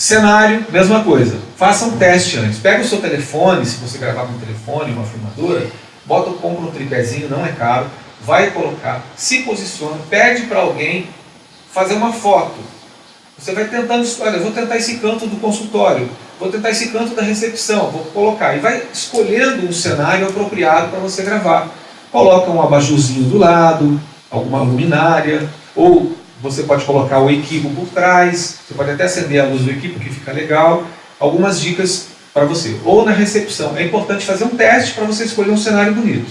Cenário, mesma coisa. Faça um teste antes. Pega o seu telefone, se você gravar com um telefone, uma filmadora, bota, compra um tripézinho, não é caro, vai colocar, se posiciona, pede para alguém fazer uma foto. Você vai tentando, olha, vou tentar esse canto do consultório, vou tentar esse canto da recepção, vou colocar. E vai escolhendo um cenário apropriado para você gravar. Coloca um abajurzinho do lado, alguma luminária, ou você pode colocar o equipo por trás, você pode até acender a luz do equipo, que fica legal. Algumas dicas para você. Ou na recepção. É importante fazer um teste para você escolher um cenário bonito.